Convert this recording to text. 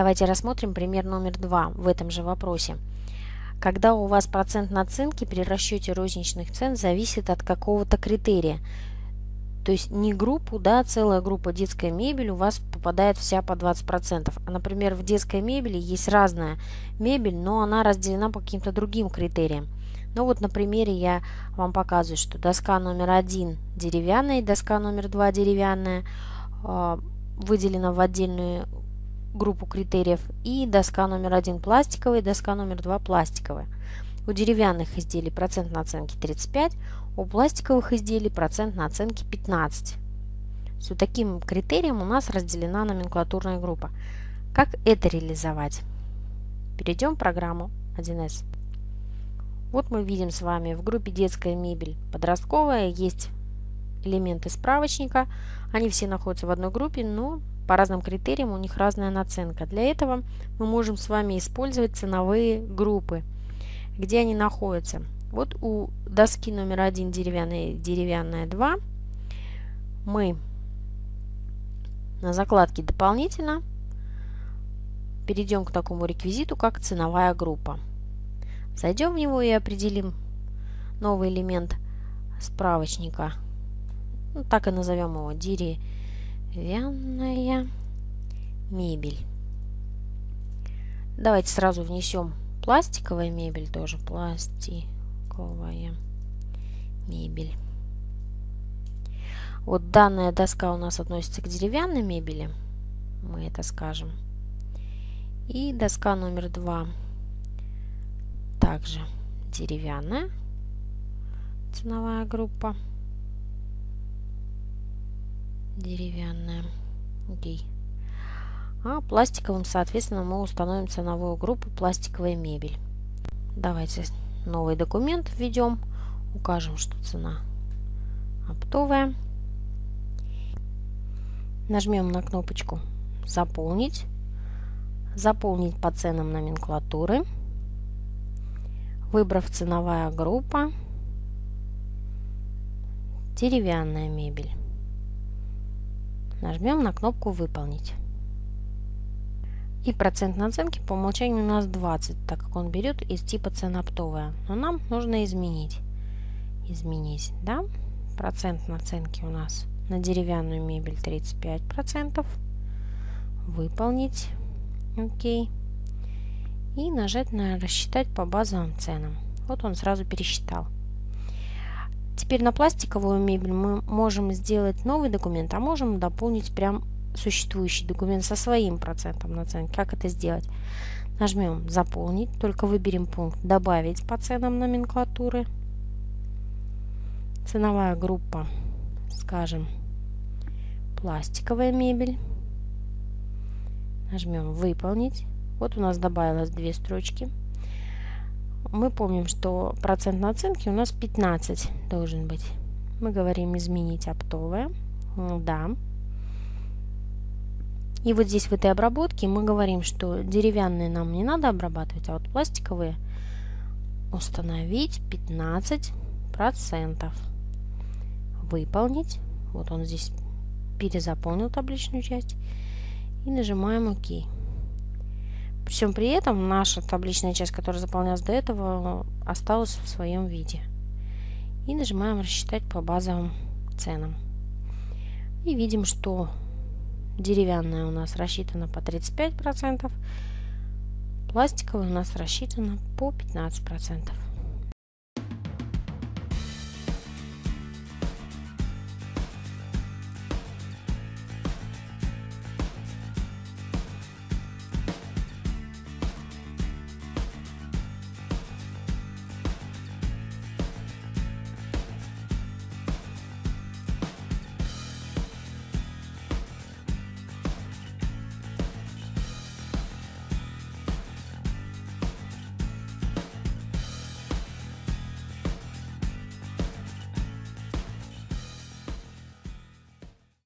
Давайте рассмотрим пример номер два в этом же вопросе. Когда у вас процент наценки при расчете розничных цен зависит от какого-то критерия. То есть не группу, да, целая группа детская мебель у вас попадает вся по 20%. А, например, в детской мебели есть разная мебель, но она разделена по каким-то другим критериям. Ну вот на примере я вам показываю, что доска номер один деревянная, доска номер два деревянная э, выделена в отдельную группу критериев. И доска номер один пластиковая, доска номер два пластиковая. У деревянных изделий процент наценки 35, у пластиковых изделий процент наценки 15. С вот таким критерием у нас разделена номенклатурная группа. Как это реализовать? Перейдем в программу 1С. Вот мы видим с вами в группе детская мебель подростковая есть элементы справочника. Они все находятся в одной группе, но по разным критериям у них разная наценка. Для этого мы можем с вами использовать ценовые группы. Где они находятся? Вот у доски номер один деревянная, деревянная 2 мы на закладке дополнительно перейдем к такому реквизиту, как ценовая группа. Зайдем в него и определим новый элемент справочника. Ну, так и назовем его деревянная мебель. Давайте сразу внесем пластиковая мебель тоже. Пластиковая мебель. Вот данная доска у нас относится к деревянной мебели. Мы это скажем. И доска номер два также деревянная ценовая группа. Деревянная. Окей. А пластиковым, соответственно, мы установим ценовую группу пластиковая мебель. Давайте новый документ введем. Укажем, что цена оптовая. Нажмем на кнопочку «Заполнить». Заполнить по ценам номенклатуры выбрав ценовая группа, деревянная мебель. Нажмем на кнопку «Выполнить». И процент наценки по умолчанию у нас 20, так как он берет из типа цена оптовая. Но нам нужно изменить. Изменить, да? Процент наценки у нас на деревянную мебель 35%. Выполнить. Окей и нажать на «Рассчитать по базовым ценам». Вот он сразу пересчитал. Теперь на пластиковую мебель мы можем сделать новый документ, а можем дополнить прям существующий документ со своим процентом наценки. Как это сделать? Нажмем «Заполнить», только выберем пункт «Добавить по ценам номенклатуры». Ценовая группа, скажем, пластиковая мебель. Нажмем «Выполнить». Вот у нас добавилось две строчки. Мы помним, что процент наценки у нас 15 должен быть. Мы говорим изменить оптовое. Да. И вот здесь в этой обработке мы говорим, что деревянные нам не надо обрабатывать, а вот пластиковые установить 15%. Выполнить. Вот он здесь перезаполнил табличную часть. И нажимаем ОК. При всем при этом наша табличная часть, которая заполнялась до этого, осталась в своем виде. И нажимаем «Рассчитать по базовым ценам». И видим, что деревянная у нас рассчитана по 35%, пластиковая у нас рассчитана по 15%.